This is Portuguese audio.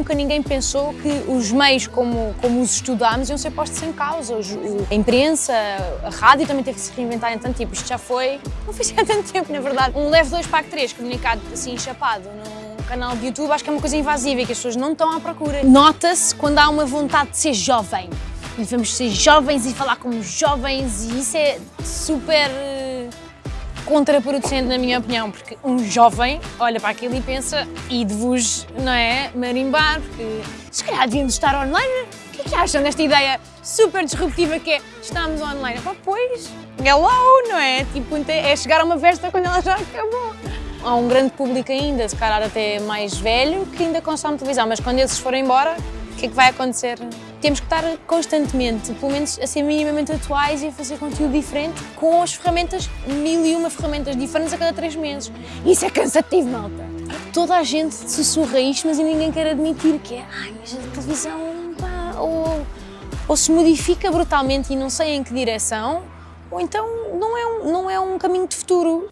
nunca ninguém pensou que os meios como, como os estudámos iam ser postos em causa. Os, a imprensa, a rádio também teve que se reinventar em tanto tempo. Isto já foi, não foi há tanto tempo, na verdade. Um Leve 2 Pack 3 comunicado assim, chapado num canal de YouTube, acho que é uma coisa invasiva e que as pessoas não estão à procura. Nota-se quando há uma vontade de ser jovem. E devemos ser jovens e falar como jovens e isso é super contraproducente na minha opinião, porque um jovem olha para aquilo e pensa e de vos, não é, marimbar, porque se calhar devíamos estar online. O que é que acham desta ideia super disruptiva que é estamos online? Pá, pois, hello, não é? Tipo, é chegar a uma festa quando ela já acabou. Há um grande público ainda, se calhar até mais velho, que ainda consome televisão, mas quando esses forem embora, o que é que vai acontecer? Temos que estar constantemente, pelo menos a ser minimamente atuais e a fazer conteúdo diferente com as ferramentas, mil e uma ferramentas diferentes a cada três meses. Isso é cansativo, malta. Toda a gente sussurra isto, mas ninguém quer admitir que é, ai, a televisão, pá, ou, ou se modifica brutalmente e não sei em que direção, ou então não é um, não é um caminho de futuro.